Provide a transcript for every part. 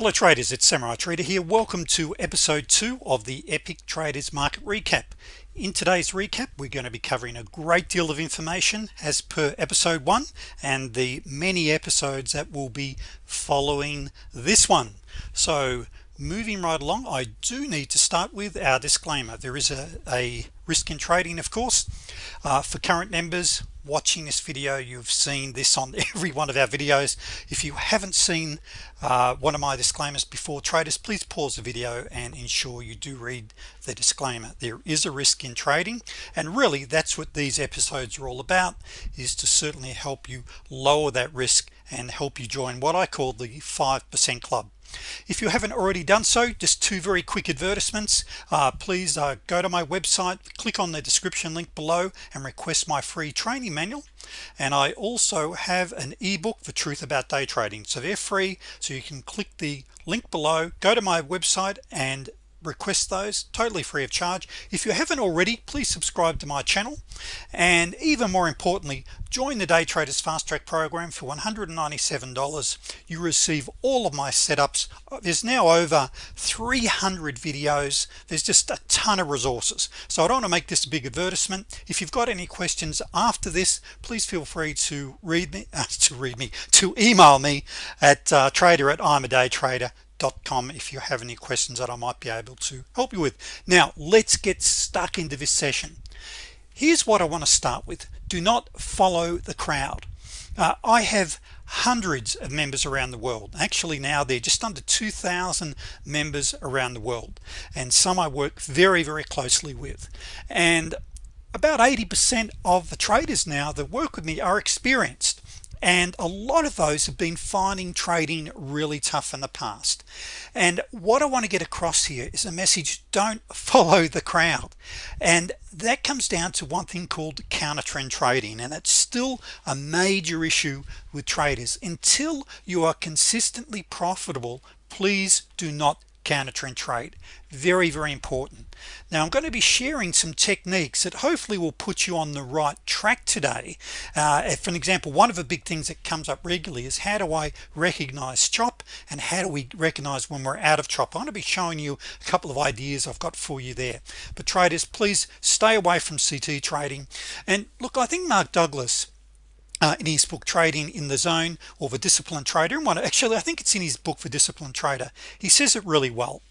hello traders it's Samurai Trader here. Welcome to episode 2 of the epic traders market recap. In today's recap we're going to be covering a great deal of information as per episode 1 and the many episodes that will be following this one. So moving right along I do need to start with our disclaimer. There is a, a risk in trading of course. Uh, for current members watching this video you've seen this on every one of our videos. If you haven't seen uh, one of my disclaimers before traders please pause the video and ensure you do read the disclaimer. There is a risk in trading and really that's what these episodes are all about is to certainly help you lower that risk and help you join what I call the 5% club if you haven't already done so just two very quick advertisements. Uh, please uh, go to my website click on the description link below and request my free training manual. And I also have an ebook for truth about day trading. So they're free so you can click the link below go to my website and request those totally free of charge. If you haven't already please subscribe to my channel. And even more importantly join the day traders fast track program for $197 you receive all of my setups. There's now over 300 videos. There's just a ton of resources. So I don't want to make this a big advertisement. If you've got any questions after this please feel free to read me uh, to read me to email me at uh, trader at I'm a day trader com if you have any questions that I might be able to help you with. Now let's get stuck into this session. Here's what I want to start with. Do not follow the crowd. Uh, I have hundreds of members around the world. Actually now they're just under 2,000 members around the world and some I work very very closely with. And about 80% of the traders now that work with me are experienced and a lot of those have been finding trading really tough in the past. And what I want to get across here is a message don't follow the crowd. And that comes down to one thing called counter trend trading and it's still a major issue with traders. Until you are consistently profitable please do not counter trend trade very very important. Now I'm going to be sharing some techniques that hopefully will put you on the right track today. Uh, for an example one of the big things that comes up regularly is how do I recognize chop and how do we recognize when we're out of chop? I'm going to be showing you a couple of ideas I've got for you there. But traders please stay away from CT trading. And look I think Mark Douglas uh, in his book trading in the zone or the disciplined trader. And one actually I think it's in his book for disciplined trader. He says it really well.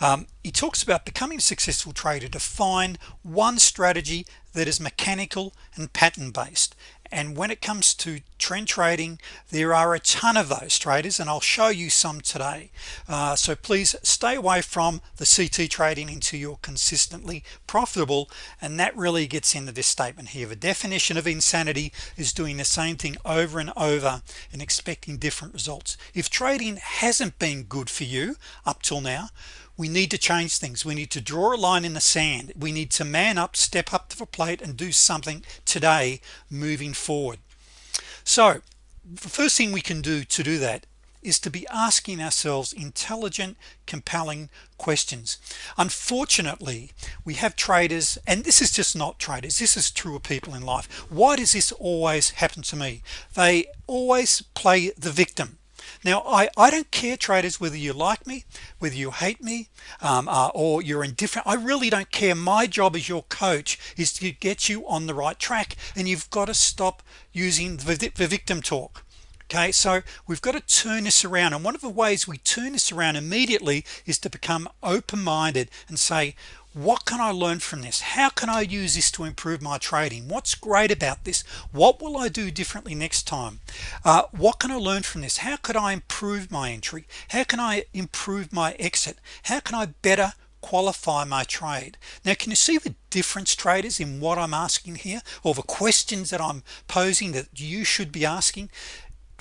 Um, he talks about becoming a successful trader to find one strategy that is mechanical and pattern based and when it comes to trend trading there are a ton of those traders and I'll show you some today. Uh, so please stay away from the CT trading until you're consistently profitable and that really gets into this statement here. The definition of insanity is doing the same thing over and over and expecting different results. If trading hasn't been good for you up till now we need to change things. We need to draw a line in the sand. We need to man up step up to the plate and do something today moving forward. So the first thing we can do to do that is to be asking ourselves intelligent compelling questions. Unfortunately we have traders and this is just not traders this is true of people in life. Why does this always happen to me? They always play the victim now I I don't care traders whether you like me whether you hate me um, uh, or you're indifferent. I really don't care. My job as your coach is to get you on the right track and you've got to stop using the, the victim talk. Okay so we've got to turn this around and one of the ways we turn this around immediately is to become open-minded and say what can I learn from this? How can I use this to improve my trading? What's great about this? What will I do differently next time? Uh, what can I learn from this? How could I improve my entry? How can I improve my exit? How can I better qualify my trade? Now can you see the difference traders in what I'm asking here or the questions that I'm posing that you should be asking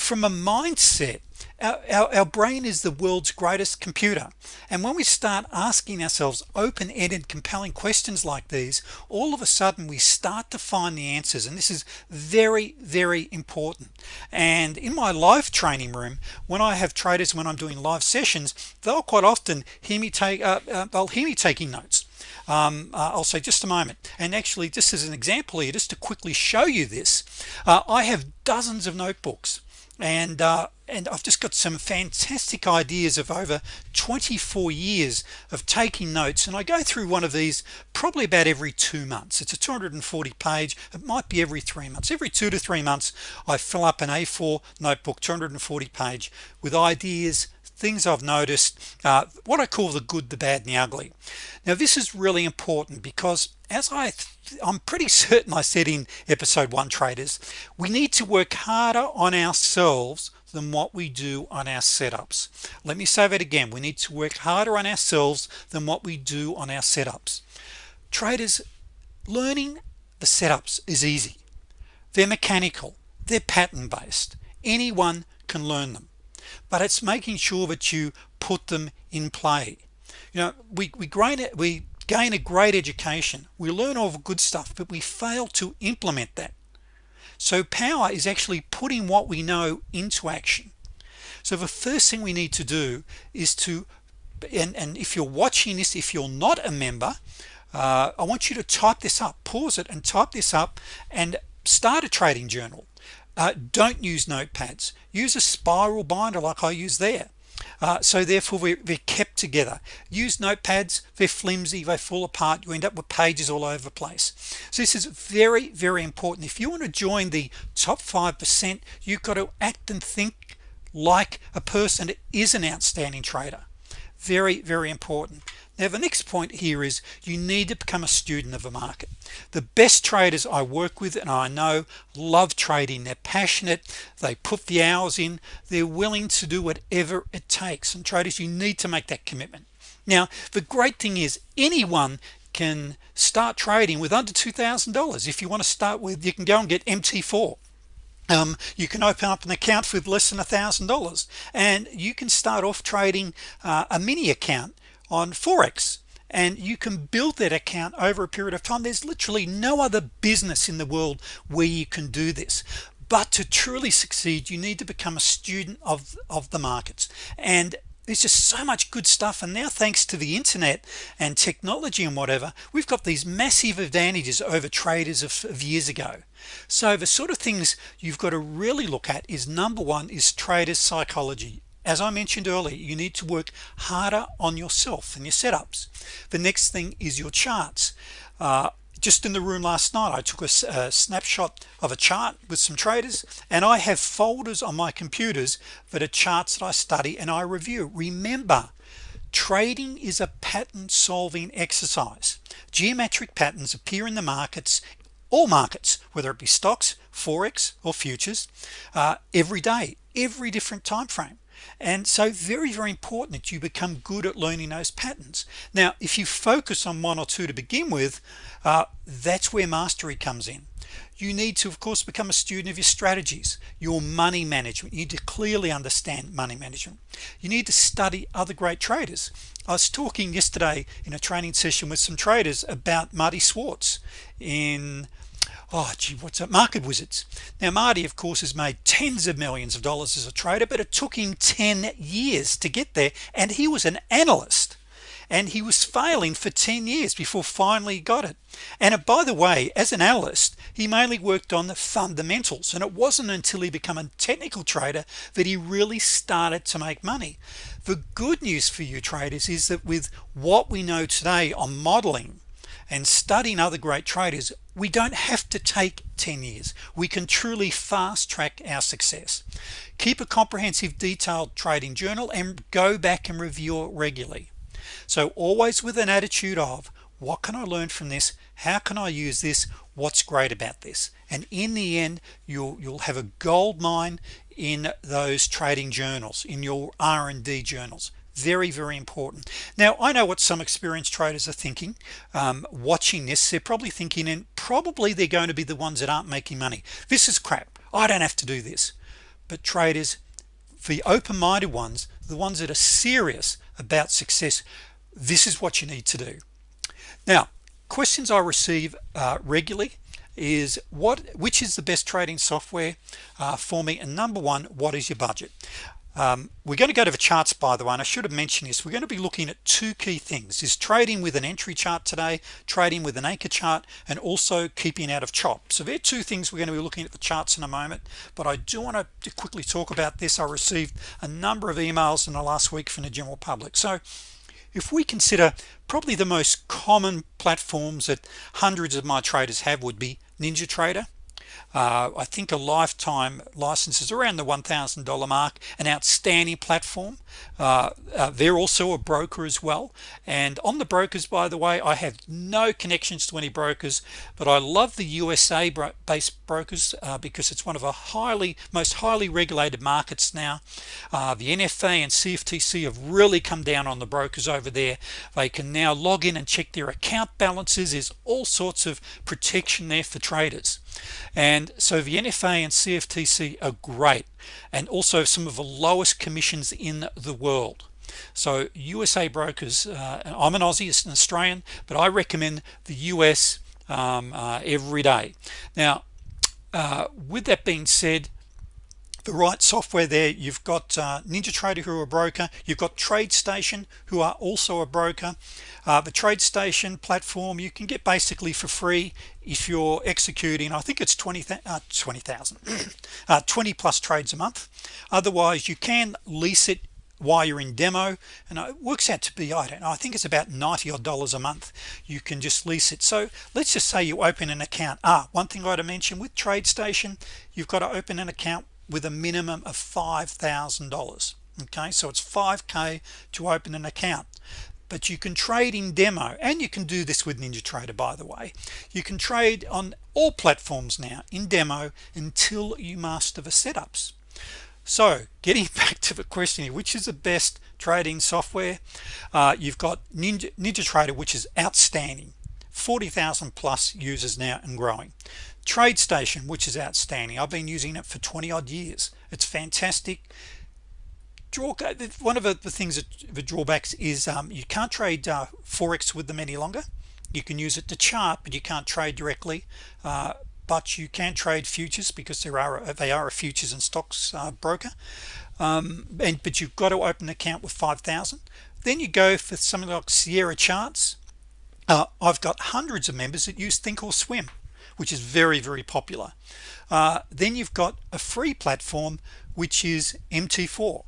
from a mindset our, our, our, brain is the world's greatest computer. And when we start asking ourselves open-ended compelling questions like these all of a sudden we start to find the answers. And this is very very important. And in my live training room when I have traders when I'm doing live sessions they'll quite often hear me take uh, uh, they'll hear me taking notes. Um, uh, I'll say just a moment. And actually just as an example here just to quickly show you this uh, I have dozens of notebooks and uh, and I've just got some fantastic ideas of over 24 years of taking notes. And I go through one of these probably about every two months. It's a 240 page. It might be every three months. Every two to three months I fill up an a4 notebook 240 page with ideas things I've noticed uh, what I call the good the bad and the ugly. Now this is really important because as I I'm pretty certain I said in episode one traders we need to work harder on ourselves than what we do on our setups. Let me say that again. We need to work harder on ourselves than what we do on our setups. Traders learning the setups is easy. They're mechanical. They're pattern-based. Anyone can learn them but it's making sure that you put them in play. You know we we gain it we gain a great education. We learn all the good stuff but we fail to implement that. So power is actually putting what we know into action. So the first thing we need to do is to and, and if you're watching this if you're not a member uh, I want you to type this up pause it and type this up and start a trading journal uh, don't use notepads. Use a spiral binder like I use there. Uh, so therefore we're, we're, kept together. Use notepads. They're flimsy. They fall apart. You end up with pages all over the place. So this is very very important. If you want to join the top 5% you've got to act and think like a person that is an outstanding trader. Very very important now the next point here is you need to become a student of a market. The best traders I work with and I know love trading. They're passionate. They put the hours in. They're willing to do whatever it takes. And traders you need to make that commitment. Now the great thing is anyone can start trading with under $2,000 if you want to start with you can go and get MT4 um, you can open up an account with less than a thousand dollars. And you can start off trading uh, a mini account on Forex and you can build that account over a period of time. There's literally no other business in the world where you can do this. But to truly succeed you need to become a student of of the markets. And there's just so much good stuff. And now thanks to the internet and technology and whatever we've got these massive advantages over traders of, of years ago. So the sort of things you've got to really look at is number one is traders psychology as I mentioned earlier you need to work harder on yourself and your setups. The next thing is your charts. Uh, just in the room last night I took a, a, snapshot of a chart with some traders and I have folders on my computers that are charts that I study and I review. Remember trading is a pattern solving exercise. Geometric patterns appear in the markets all markets whether it be stocks forex or futures uh, every day every different time frame and so very very important that you become good at learning those patterns. Now if you focus on one or two to begin with uh, that's where mastery comes in. You need to of course become a student of your strategies your money management. You need to clearly understand money management. You need to study other great traders. I was talking yesterday in a training session with some traders about Marty Schwartz in oh gee what's that? Market wizards. Now Marty of course has made tens of millions of dollars as a trader but it took him 10 years to get there and he was an analyst and he was failing for 10 years before finally got it. And uh, by the way as an analyst he mainly worked on the fundamentals and it wasn't until he became a technical trader that he really started to make money. The good news for you traders is that with what we know today on modeling and studying other great traders we don't have to take 10 years. We can truly fast-track our success. Keep a comprehensive detailed trading journal and go back and review it regularly. So always with an attitude of what can I learn from this? How can I use this? What's great about this? And in the end you'll you'll have a gold mine in those trading journals in your R&D journals very very important. Now I know what some experienced traders are thinking um, watching this. They're probably thinking and probably they're going to be the ones that aren't making money. This is crap. I don't have to do this. But traders the open-minded ones the ones that are serious about success this is what you need to do. Now questions I receive uh, regularly is what which is the best trading software uh, for me? And number one what is your budget um, we're going to go to the charts by the way and I should have mentioned this. We're going to be looking at two key things. Is trading with an entry chart today trading with an anchor chart and also keeping out of chop. So there are two things we're going to be looking at the charts in a moment but I do want to quickly talk about this. I received a number of emails in the last week from the general public. So if we consider probably the most common platforms that hundreds of my traders have would be NinjaTrader uh, I think a lifetime license is around the $1,000 mark an outstanding platform. Uh, uh, they're also a broker as well. And on the brokers by the way I have no connections to any brokers but I love the USA based brokers uh, because it's one of a highly most highly regulated markets now. Uh, the NFA and CFTC have really come down on the brokers over there. They can now log in and check their account balances. There's all sorts of protection there for traders and so the NFA and CFTC are great and also some of the lowest commissions in the world. So USA brokers uh, I'm an Aussie an Australian but I recommend the US um, uh, every day. Now uh, with that being said the right software there. You've got uh, NinjaTrader who are a broker. You've got TradeStation who are also a broker. Uh, the TradeStation platform you can get basically for free if you're executing I think it's 20 uh, 20,000 uh, 20 plus trades a month. Otherwise you can lease it while you're in demo and it works out to be I don't know I think it's about 90 odd dollars a month you can just lease it. So let's just say you open an account. Ah one thing I ought to mention with TradeStation you've got to open an account with a minimum of $5,000 okay? So it's 5k to open an account. But you can trade in demo and you can do this with NinjaTrader by the way. You can trade on all platforms now in demo until you master the setups. So getting back to the question here which is the best trading software? Uh, you've got Ninja NinjaTrader which is outstanding. 40,000 plus users now and growing TradeStation which is outstanding. I've been using it for 20 odd years. It's fantastic. Draw one of the things that the drawbacks is um, you can't trade uh, forex with them any longer. You can use it to chart but you can't trade directly uh, but you can trade futures because there are they are a futures and stocks uh, broker. Um, and but you've got to open an account with 5,000 then you go for something like Sierra charts. Uh, I've got hundreds of members that use Thinkorswim which is very very popular. Uh, then you've got a free platform which is MT4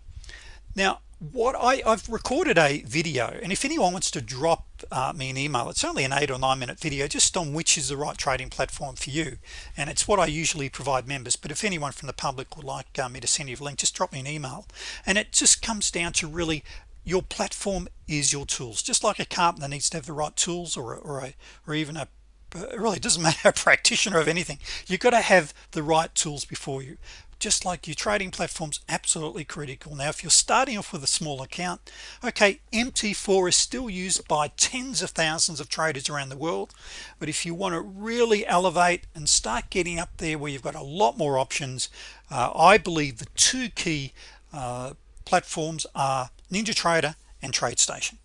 now what I, I've recorded a video and if anyone wants to drop uh, me an email it's only an eight or nine minute video just on which is the right trading platform for you. And it's what I usually provide members but if anyone from the public would like uh, me to send you a link just drop me an email. And it just comes down to really your platform is your tools. Just like a carpenter needs to have the right tools or, or, a, or even a it really doesn't matter practitioner of anything. You've got to have the right tools before you. Just like your trading platforms absolutely critical. Now if you're starting off with a small account okay MT4 is still used by tens of thousands of traders around the world. But if you want to really elevate and start getting up there where you've got a lot more options uh, I believe the two key uh, platforms are NinjaTrader and TradeStation.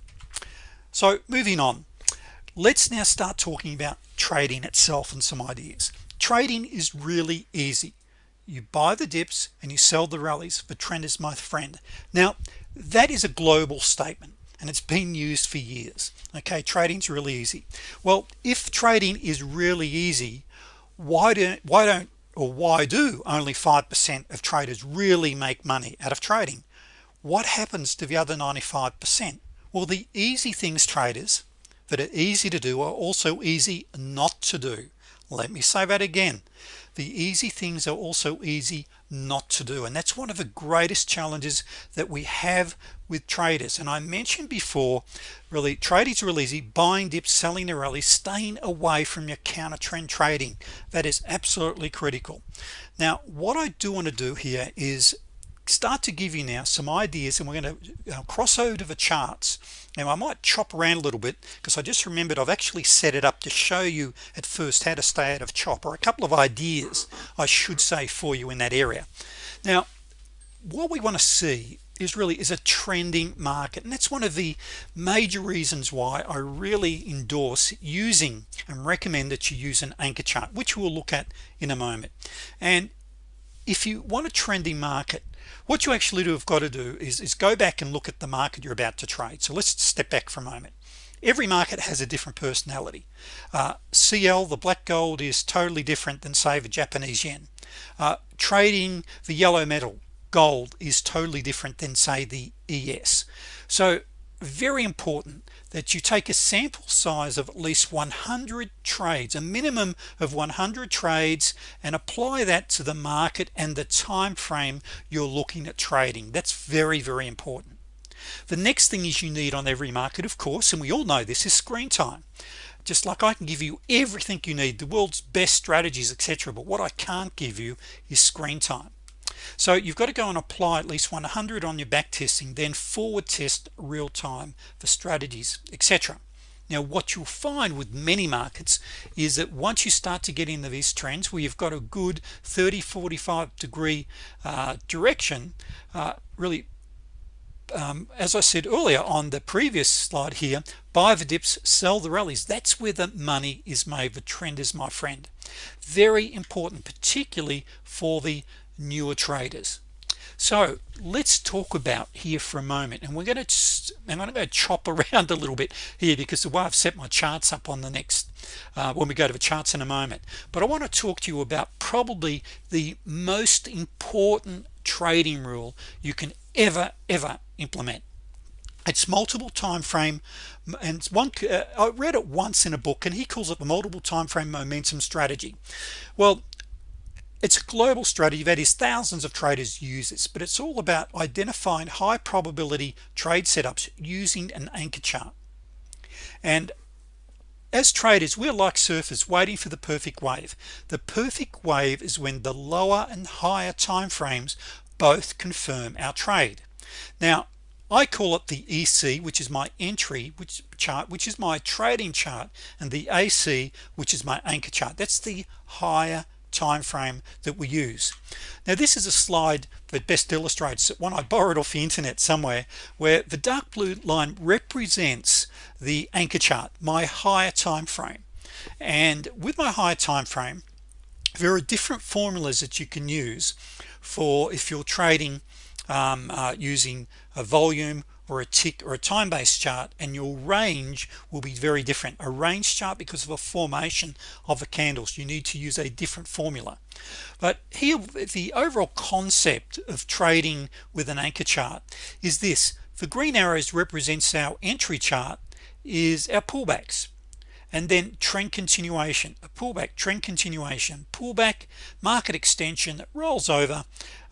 So moving on let's now start talking about trading itself and some ideas. Trading is really easy. You buy the dips and you sell the rallies the trend is my friend. Now that is a global statement and it's been used for years. Okay trading's really easy. Well if trading is really easy why don't why don't or why do only 5% of traders really make money out of trading? What happens to the other 95% well the easy things traders that are easy to do are also easy not to do. Let me say that again. The easy things are also easy not to do and that's one of the greatest challenges that we have with traders. And I mentioned before really trading is really easy. Buying dips selling the rally staying away from your counter trend trading. That is absolutely critical. Now what I do want to do here is start to give you now some ideas and we're going to uh, cross over to the charts now I might chop around a little bit because I just remembered I've actually set it up to show you at first how to stay out of chop or a couple of ideas I should say for you in that area. Now what we want to see is really is a trending market and that's one of the major reasons why I really endorse using and recommend that you use an anchor chart which we'll look at in a moment. And if you want a trending market what you actually do have got to do is, is go back and look at the market you're about to trade. So let's step back for a moment. Every market has a different personality. Uh, CL the black gold is totally different than say the Japanese yen. Uh, trading the yellow metal gold is totally different than say the ES so very important that you take a sample size of at least 100 trades a minimum of 100 trades and apply that to the market and the time frame you're looking at trading. That's very very important. The next thing is you need on every market of course and we all know this is screen time. Just like I can give you everything you need the world's best strategies etc but what I can't give you is screen time so you've got to go and apply at least 100 on your back testing then forward test real time for strategies etc now what you'll find with many markets is that once you start to get into these trends where you've got a good 30 45 degree uh, direction uh, really um, as I said earlier on the previous slide here buy the dips sell the rallies. That's where the money is made the trend is my friend. Very important particularly for the newer traders so let's talk about here for a moment and we're going to I'm going to go chop around a little bit here because the way I've set my charts up on the next uh, when we go to the charts in a moment. But I want to talk to you about probably the most important trading rule you can ever ever implement. It's multiple time frame and one uh, I read it once in a book and he calls it the multiple time frame momentum strategy. Well it's a global strategy that is thousands of traders use this but it's all about identifying high probability trade setups using an anchor chart. And as traders we're like surfers waiting for the perfect wave. The perfect wave is when the lower and higher time frames both confirm our trade. Now I call it the EC which is my entry which chart which is my trading chart and the AC which is my anchor chart. That's the higher time frame that we use. Now this is a slide that best illustrates one I borrowed off the internet somewhere where the dark blue line represents the anchor chart my higher time frame and with my higher time frame there are different formulas that you can use for if you're trading um, uh, using a volume or a tick or a time-based chart and your range will be very different. A range chart because of a formation of the candles. You need to use a different formula. But here the overall concept of trading with an anchor chart is this. The green arrows represents our entry chart is our pullbacks and then trend continuation a pullback trend continuation pullback market extension that rolls over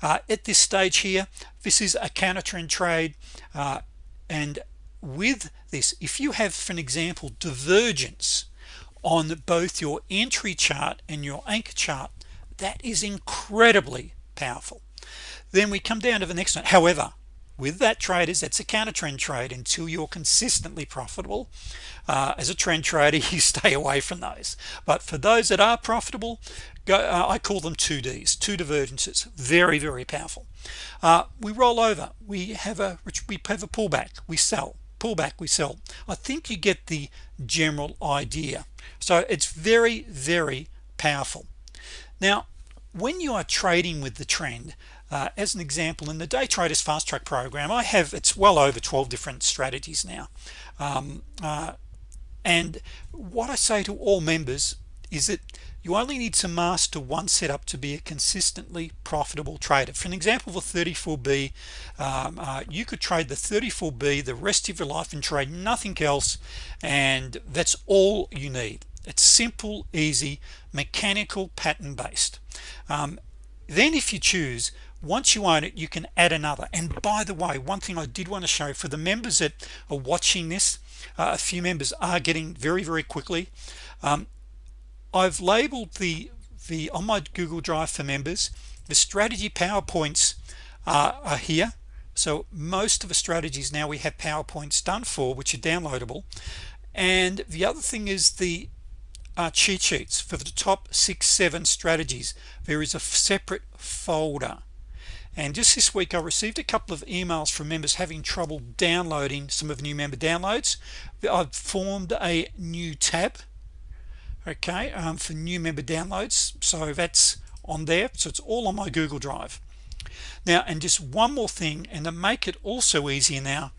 uh, at this stage here. This is a counter trend trade uh, and with this if you have for an example divergence on both your entry chart and your anchor chart that is incredibly powerful. Then we come down to the next one. However with that traders that's a counter trend trade until you're consistently profitable. Uh, as a trend trader you stay away from those. But for those that are profitable go uh, I call them 2Ds two divergences. Very very powerful. Uh, we roll over. We have a we have a pullback. We sell. Pullback we sell. I think you get the general idea. So it's very very powerful. Now when you are trading with the trend uh, as an example in the day traders fast track program I have it's well over 12 different strategies now. Um, uh, and what I say to all members is that you only need to master one setup to be a consistently profitable trader. For an example a 34b um, uh, you could trade the 34b the rest of your life and trade nothing else and that's all you need. It's simple easy mechanical pattern based um, then if you choose once you own it you can add another. And by the way one thing I did want to show for the members that are watching this uh, a few members are getting very very quickly. Um, I've labeled the the on my Google Drive for members the strategy PowerPoints uh, are here. So most of the strategies now we have PowerPoints done for which are downloadable. And the other thing is the uh, cheat sheets for the top six seven strategies. There is a separate folder and just this week I received a couple of emails from members having trouble downloading some of new member downloads. I've formed a new tab okay um, for new member downloads. So that's on there. So it's all on my Google Drive. Now and just one more thing and to make it also easier now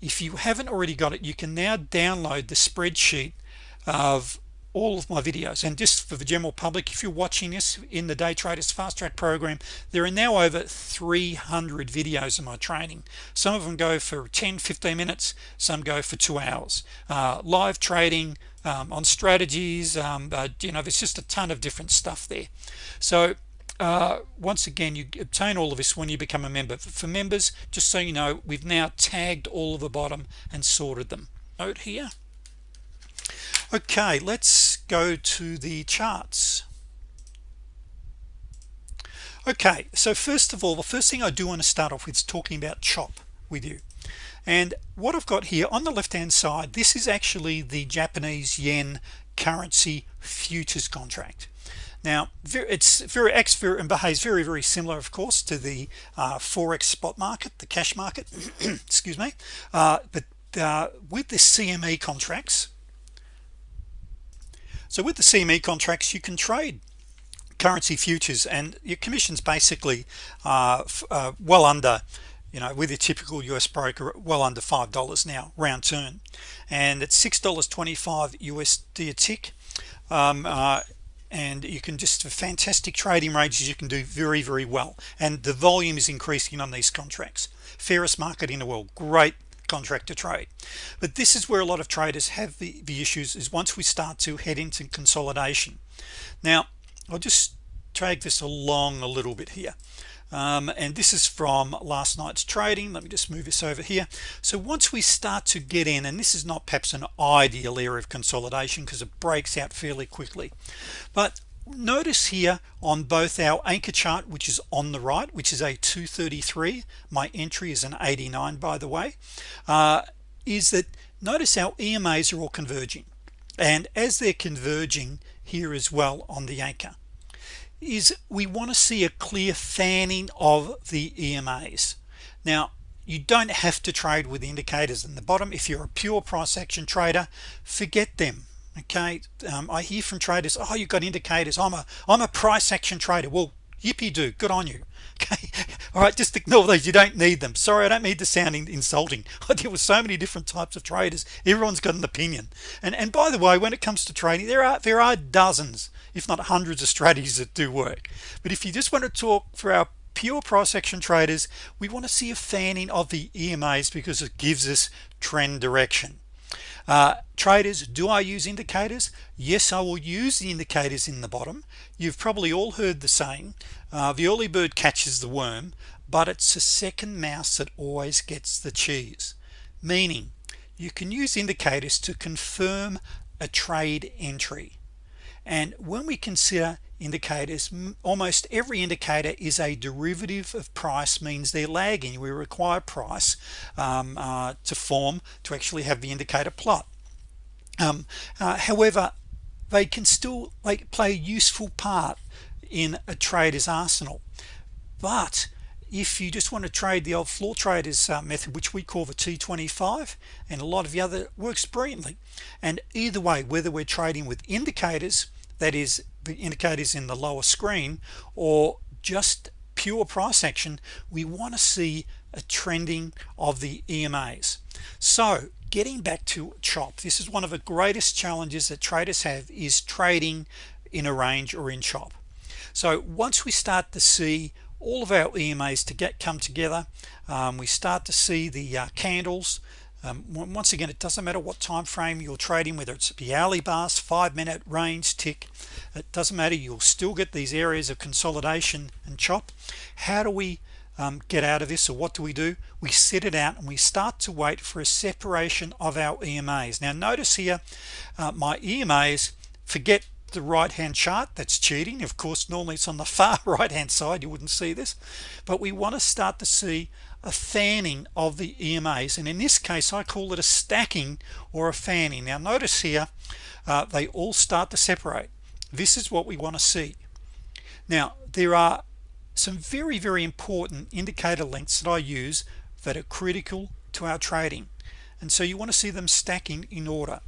if you haven't already got it you can now download the spreadsheet of all of my videos. And just for the general public if you're watching this in the day traders fast track program there are now over 300 videos in my training. Some of them go for 10 15 minutes. Some go for two hours. Uh, live trading um, on strategies um, uh, you know there's just a ton of different stuff there. So uh, once again you obtain all of this when you become a member. For members just so you know we've now tagged all of the bottom and sorted them. Note here okay let's go to the charts. Okay so first of all the first thing I do want to start off with is talking about chop with you. And what I've got here on the left hand side this is actually the Japanese yen currency futures contract. Now it's very very and behaves very very similar of course to the uh, forex spot market the cash market excuse me. Uh, but uh, with the CME contracts so with the CME contracts you can trade currency futures and your commissions basically uh, uh, well under you know with your typical US broker well under five dollars now round turn. And it's six dollars 25 USD a tick um, uh, and you can just fantastic trading ranges you can do very very well. And the volume is increasing on these contracts. Fairest market in the world great contract to trade. But this is where a lot of traders have the, the issues is once we start to head into consolidation. Now I'll just drag this along a little bit here. Um, and this is from last night's trading. Let me just move this over here. So once we start to get in and this is not perhaps an ideal area of consolidation because it breaks out fairly quickly but notice here on both our anchor chart which is on the right which is a 233 my entry is an 89 by the way uh, is that notice our EMAs are all converging. And as they're converging here as well on the anchor is we want to see a clear fanning of the EMAs now you don't have to trade with indicators in the bottom. If you're a pure price action trader forget them okay um, I hear from traders oh you've got indicators. I'm a I'm a price action trader. Well yippee do good on you. Okay all right just ignore those. You don't need them. Sorry I don't need to sound insulting. I deal with so many different types of traders. Everyone's got an opinion. And and by the way when it comes to trading there are there are dozens if not hundreds of strategies that do work. But if you just want to talk for our pure price action traders we want to see a fanning of the EMAs because it gives us trend direction uh, traders do I use indicators? Yes I will use the indicators in the bottom. You've probably all heard the saying uh, the early bird catches the worm but it's the second mouse that always gets the cheese. Meaning you can use indicators to confirm a trade entry and when we consider indicators almost every indicator is a derivative of price means they're lagging. We require price um, uh, to form to actually have the indicator plot. Um, uh, however they can still like play a useful part in a trader's arsenal. But if you just want to trade the old floor traders uh, method which we call the t25 and a lot of the other works brilliantly. And either way whether we're trading with indicators that is the indicators in the lower screen or just pure price action we want to see a trending of the EMAs so getting back to chop this is one of the greatest challenges that traders have is trading in a range or in chop. So once we start to see all of our EMAs to get come together um, we start to see the uh, candles um, once again it doesn't matter what time frame you're trading whether it's the hourly bars five minute range tick it doesn't matter. You'll still get these areas of consolidation and chop. How do we um, get out of this or what do we do? We set it out and we start to wait for a separation of our EMAs now notice here uh, my EMAs forget the right hand chart that's cheating. Of course normally it's on the far right hand side you wouldn't see this. But we want to start to see a fanning of the EMAs and in this case I call it a stacking or a fanning. Now notice here uh, they all start to separate. This is what we want to see. Now there are some very very important indicator lengths that I use that are critical to our trading and so you want to see them stacking in order.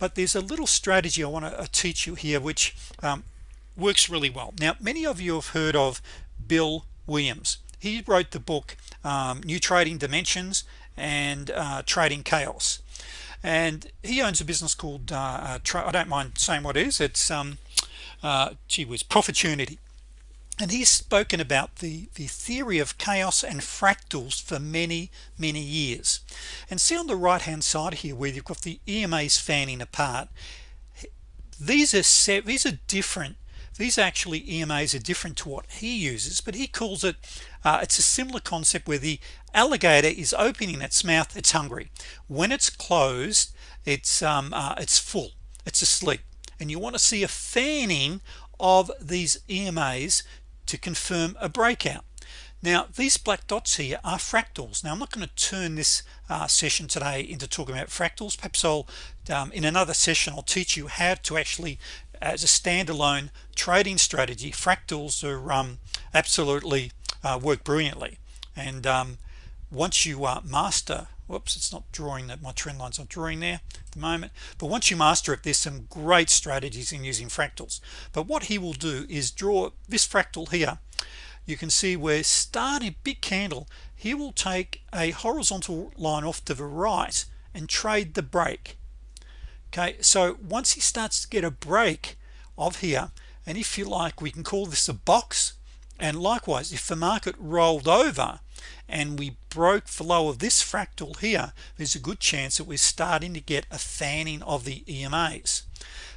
But there's a little strategy I want to uh, teach you here which um, works really well. Now many of you have heard of Bill Williams he wrote the book um, new trading dimensions and uh, trading chaos. And he owns a business called uh, uh I don't mind saying what it is it's um uh, gee whiz Profitunity and he's spoken about the the theory of chaos and fractals for many many years. And see on the right hand side here where you've got the EMAs fanning apart these are set these are different these actually EMAs are different to what he uses but he calls it uh, it's a similar concept where the alligator is opening its mouth it's hungry. When it's closed it's um, uh, it's full it's asleep. And you want to see a fanning of these EMAs to confirm a breakout. Now these black dots here are fractals. Now I'm not going to turn this uh, session today into talking about fractals. Perhaps I'll um, in another session I'll teach you how to actually as a standalone trading strategy fractals are um, absolutely uh, work brilliantly. And um, once you uh, master whoops it's not drawing that my trend lines not drawing there at the moment but once you master it there's some great strategies in using fractals but what he will do is draw this fractal here. You can see we're starting big candle he will take a horizontal line off to the right and trade the break okay so once he starts to get a break of here and if you like we can call this a box. And likewise if the market rolled over and we broke the low of this fractal here there's a good chance that we're starting to get a fanning of the EMAs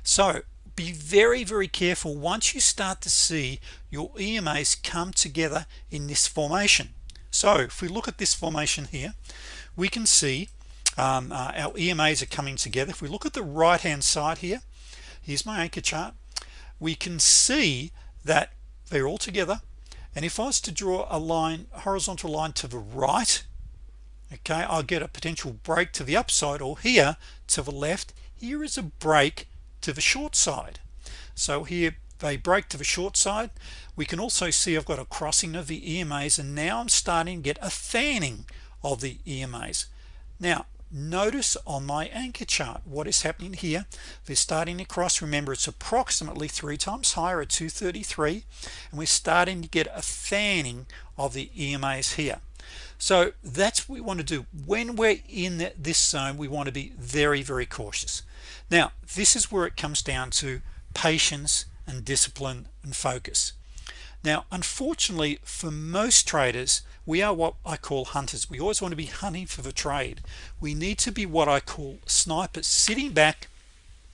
so be very very careful once you start to see your EMAs come together in this formation. So if we look at this formation here we can see um, uh, our EMAs are coming together. If we look at the right hand side here here's my anchor chart. We can see that they're all together. And if I was to draw a line horizontal line to the right okay I'll get a potential break to the upside or here to the left. Here is a break to the short side. So here they break to the short side. We can also see I've got a crossing of the EMAs and now I'm starting to get a fanning of the EMAs now notice on my anchor chart what is happening here. They're starting to cross. Remember it's approximately three times higher at 233 and we're starting to get a fanning of the EMAs here. So that's what we want to do. When we're in this zone we want to be very very cautious. Now this is where it comes down to patience and discipline and focus now unfortunately for most traders we are what I call hunters. We always want to be hunting for the trade. We need to be what I call snipers sitting back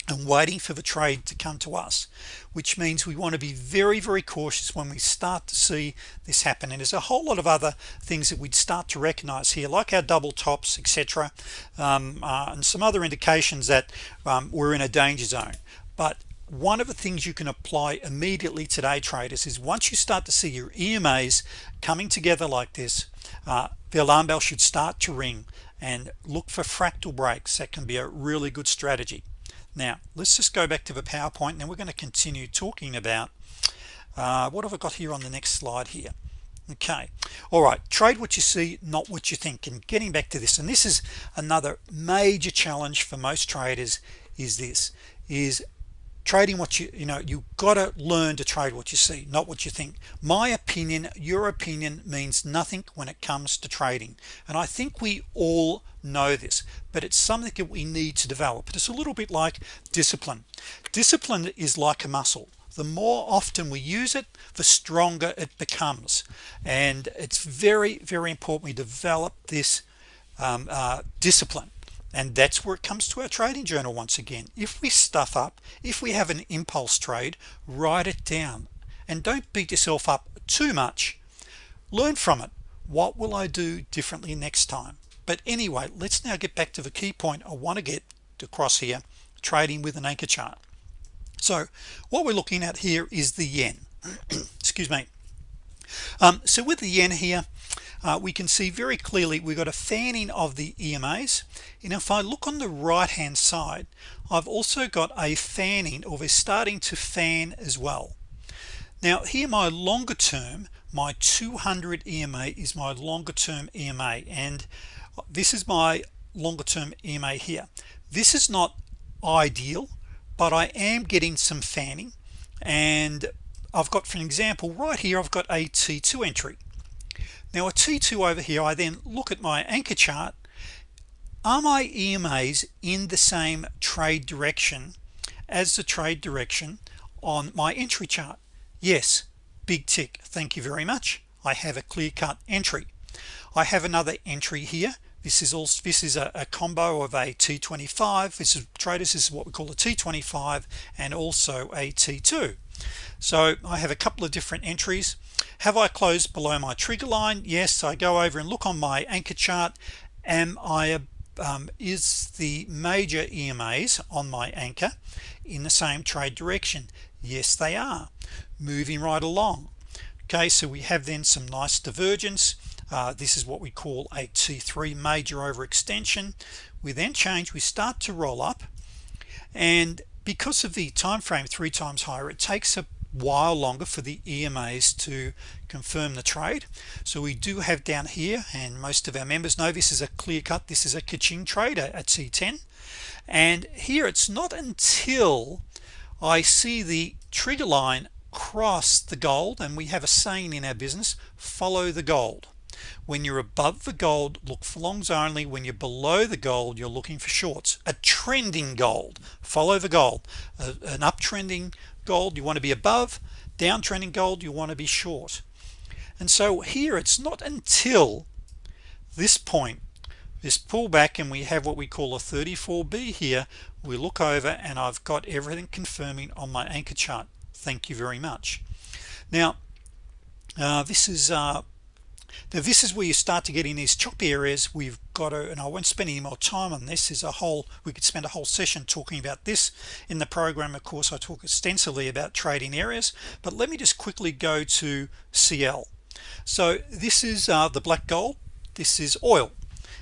and waiting for the trade to come to us which means we want to be very very cautious when we start to see this happen. And there's a whole lot of other things that we'd start to recognize here like our double tops etc um, uh, and some other indications that um, we're in a danger zone. But one of the things you can apply immediately today traders is once you start to see your EMAs coming together like this uh, the alarm bell should start to ring and look for fractal breaks. That can be a really good strategy. Now let's just go back to the PowerPoint. And then we're going to continue talking about uh, what have I got here on the next slide here? Okay. All right. Trade what you see not what you think. And getting back to this and this is another major challenge for most traders is this is trading what you you know you gotta learn to trade what you see not what you think. My opinion your opinion means nothing when it comes to trading. And I think we all know this but it's something that we need to develop. It's a little bit like discipline. Discipline is like a muscle. The more often we use it the stronger it becomes. And it's very very important we develop this um, uh, discipline and that's where it comes to our trading journal once again. If we stuff up if we have an impulse trade write it down. And don't beat yourself up too much. Learn from it. What will I do differently next time? But anyway let's now get back to the key point I want to get across here trading with an anchor chart. So what we're looking at here is the yen. Excuse me. Um, so with the yen here uh, we can see very clearly we've got a fanning of the EMAs and if I look on the right hand side I've also got a fanning or we're starting to fan as well. Now here my longer term my 200 EMA is my longer term EMA and this is my longer term EMA here. This is not ideal but I am getting some fanning. And I've got for an example right here I've got a T2 entry now a t2 over here I then look at my anchor chart. Are my EMAs in the same trade direction as the trade direction on my entry chart? Yes. Big tick. Thank you very much. I have a clear-cut entry. I have another entry here. This is also this is a, a combo of a t25 this is traders this is what we call a t25 and also a t2 so I have a couple of different entries have I closed below my trigger line? Yes I go over and look on my anchor chart. Am I um, is the major EMAs on my anchor in the same trade direction? Yes they are. Moving right along. Okay so we have then some nice divergence. Uh, this is what we call a t3 major overextension. We then change we start to roll up and because of the time frame three times higher it takes a while longer for the EMAs to confirm the trade. So we do have down here and most of our members know this is a clear cut this is a Kaching trade at C10 and here it's not until I see the trigger line cross the gold and we have a saying in our business follow the gold. When you're above the gold look for longs only. When you're below the gold you're looking for shorts. A trending gold. Follow the gold. An uptrending gold you want to be above. Downtrending gold you want to be short. And so here it's not until this point this pullback and we have what we call a 34b here we look over and I've got everything confirming on my anchor chart. Thank you very much. Now uh, this is uh, now this is where you start to get in these choppy areas. We've got to and I won't spend any more time on this. Is a whole we could spend a whole session talking about this in the program. Of course I talk extensively about trading areas but let me just quickly go to CL so this is uh, the black gold. This is oil.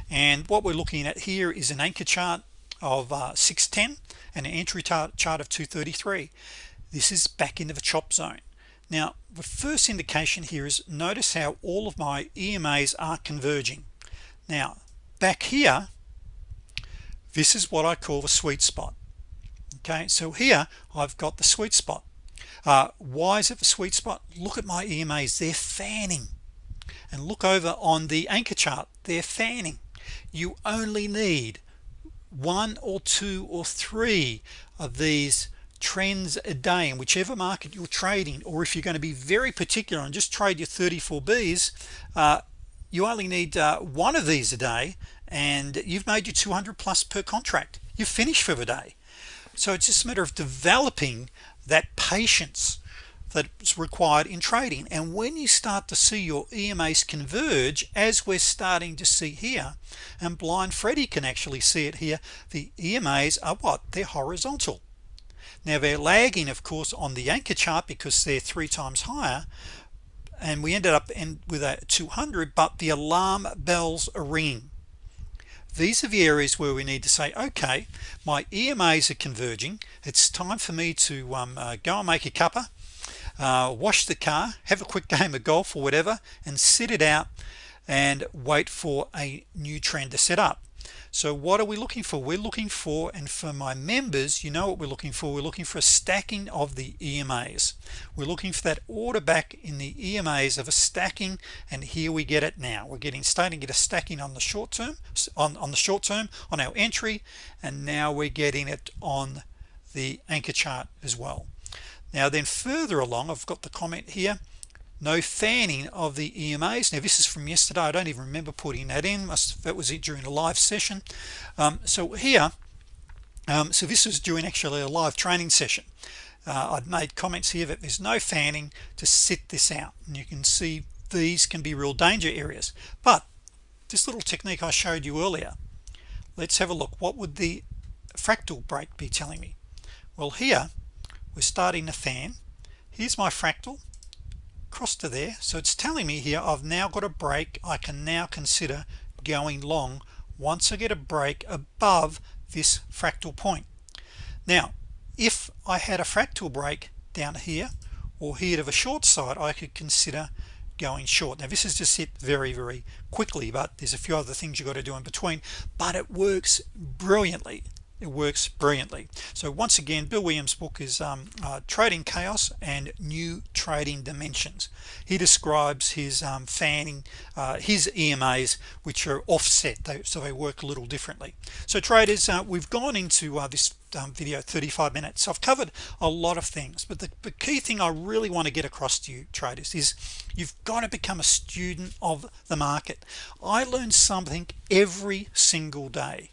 And what we're looking at here is an anchor chart of uh, 610 and an entry chart of 233 this is back into the chop zone. Now the first indication here is notice how all of my EMAs are converging. Now back here this is what I call the sweet spot. Okay so here I've got the sweet spot. Uh, why is it the sweet spot? Look at my EMAs they're fanning. And look over on the anchor chart they're fanning. You only need one or two or three of these trends a day in whichever market you're trading or if you're going to be very particular and just trade your 34 B's uh, you only need uh, one of these a day and you've made your 200 plus per contract. You're finished for the day. So it's just a matter of developing that patience that's required in trading. And when you start to see your EMAs converge as we're starting to see here and blind Freddy can actually see it here the EMAs are what? They're horizontal. Now they're lagging of course on the anchor chart because they're three times higher and we ended up in with a 200 but the alarm bells are ringing these are the areas where we need to say okay my EMAs are converging. It's time for me to um, uh, go and make a cuppa uh, wash the car have a quick game of golf or whatever and sit it out and wait for a new trend to set up so what are we looking for? We're looking for and for my members you know what we're looking for. We're looking for a stacking of the EMAs we're looking for that order back in the EMAs of a stacking and here we get it now. We're getting starting to get a stacking on the short term on, on the short term on our entry and now we're getting it on the anchor chart as well. Now then further along I've got the comment here no fanning of the EMAs now this is from yesterday. I don't even remember putting that in. Must that was it during a live session. Um, so here um, so this was during actually a live training session. Uh, I'd made comments here that there's no fanning to sit this out and you can see these can be real danger areas. But this little technique I showed you earlier let's have a look. What would the fractal break be telling me? Well here we're starting to fan. Here's my fractal across to there. So it's telling me here I've now got a break I can now consider going long once I get a break above this fractal point. Now if I had a fractal break down here or here to the short side I could consider going short. Now this is just hit very very quickly but there's a few other things you got to do in between but it works brilliantly it works brilliantly. So once again Bill Williams book is um, uh, trading chaos and new trading dimensions. He describes his um, fanning uh, his EMAs which are offset. They, so they work a little differently. So traders uh, we've gone into uh, this um, video 35 minutes. I've covered a lot of things but the, the, key thing I really want to get across to you traders is you've got to become a student of the market. I learn something every single day.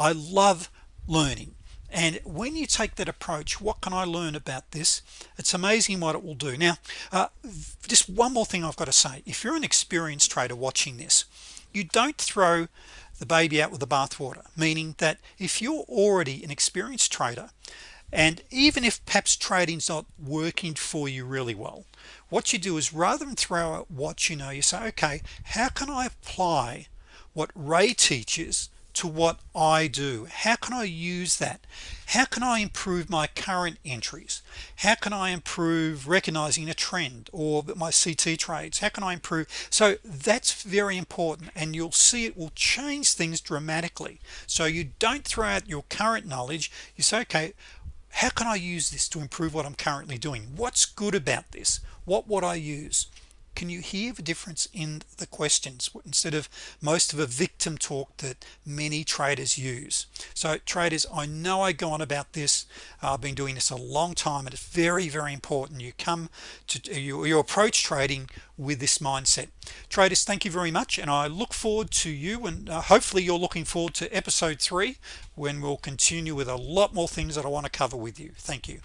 I love learning. And when you take that approach what can I learn about this? It's amazing what it will do. Now uh, just one more thing I've got to say. If you're an experienced trader watching this you don't throw the baby out with the bathwater meaning that if you're already an experienced trader and even if perhaps trading's not working for you really well what you do is rather than throw out what you know you say okay how can I apply what Ray teaches to what I do. How can I use that? How can I improve my current entries? How can I improve recognizing a trend or my CT trades? How can I improve? So that's very important and you'll see it will change things dramatically. So you don't throw out your current knowledge. You say okay how can I use this to improve what I'm currently doing? What's good about this? What would I use can you hear the difference in the questions instead of most of a victim talk that many traders use? So traders I know I go on about this. Uh, I've been doing this a long time and it's very very important you come to you, you approach trading with this mindset. Traders thank you very much and I look forward to you and uh, hopefully you're looking forward to episode three when we'll continue with a lot more things that I want to cover with you. Thank you